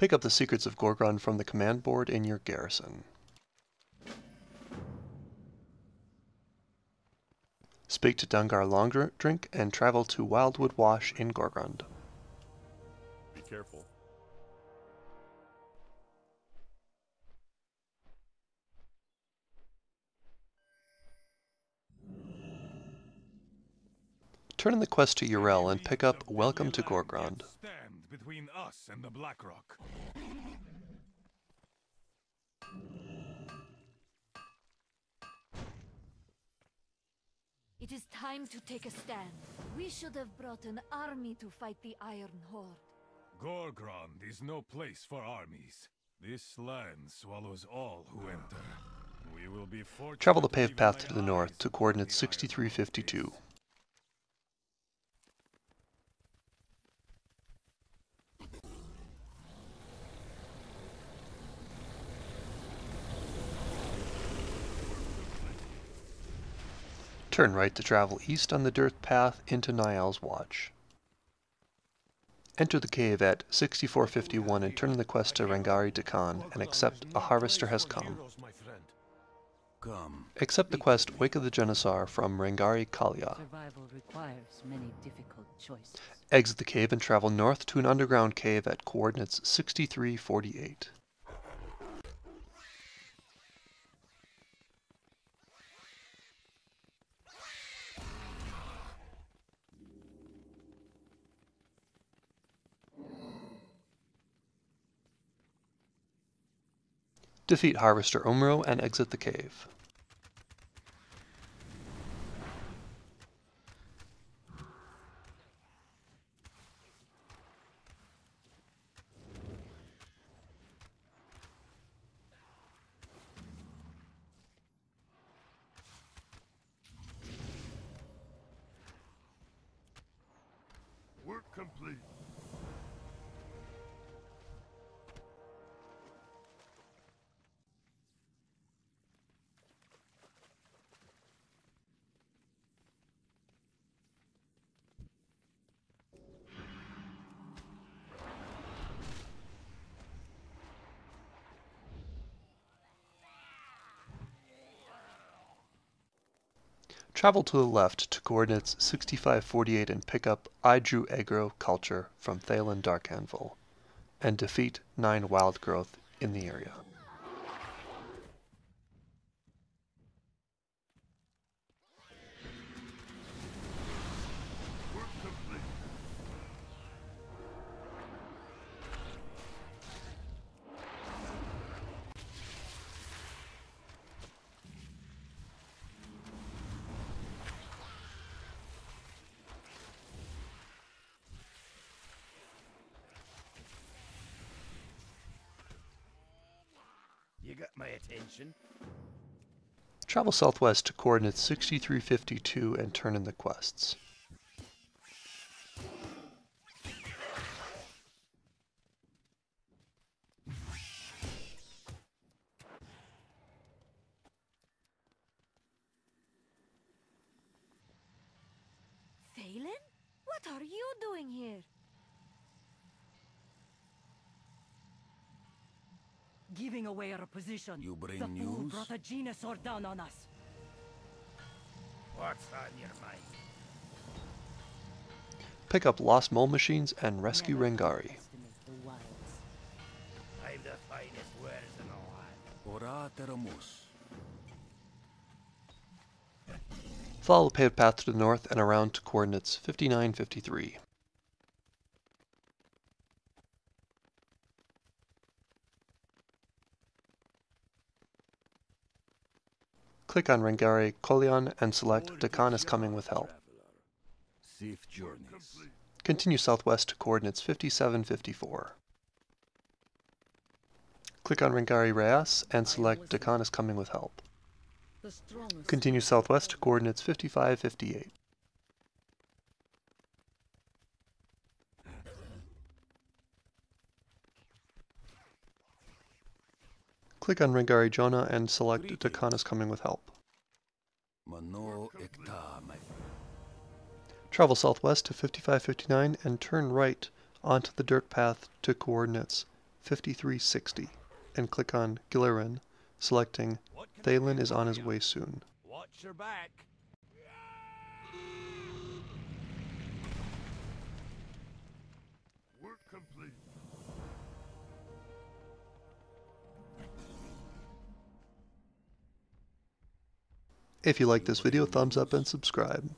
Pick up the Secrets of Gorgrond from the command board in your garrison. Speak to Dungar Longdrink and travel to Wildwood Wash in Gorgrond. Be careful. Turn in the quest to Yrel and pick up Welcome to Gorgrond. Stand between us and the Blackrock. It is time to take a stand. We should have brought an army to fight the Iron Horde. Gorgrond is no place for armies. This land swallows all who enter. We will be fortunate Travel the paved path to the north to upon coordinates the Iron Horde. 6352. Turn right to travel east on the dirt path into Niall's Watch. Enter the cave at 6451 and turn in the quest to Rangari Dakaan and accept A Harvester Has Come. Accept the quest Wake of the Genesaur from Rangari Kaalya. Survival requires many difficult choices. Exit the cave and travel north to an underground cave at coordinates 6348. Defeat Harvester Ommru and exit the cave. Work complete. Travel to the left to coordinates 6548 and pick up I Drew Agro Culture from Thaelin Darkanvil, and defeat 9 wild growth in the area. Got my attention. Travel southwest to coordinates 6352 and turn in the quests. Thaelin? What are you doing here? Giving away our position. You bring the fool news? brought a Genesaur down on us. What's on your mind? Pick up lost mole machines and rescue Never Rangari. underestimate the wilds. I'm the finest wares in the. Ora teramus. Follow the paved path to the north and around to coordinates 5953. Click on Rangari Kolion and select Dakaan is coming with help. Continue southwest to coordinates 5754. Click on Rangari Reyes and select Dakaan is coming with help. Continue southwest to coordinates 5558. Click on Rangari Jonah and select Dakaan is coming with help. Travel southwest to 5559 and turn right onto the dirt path to coordinates 5360 and click on Gillerin, selecting Thaelin is on his way soon. Watch your back. If you like this video, thumbs up and subscribe.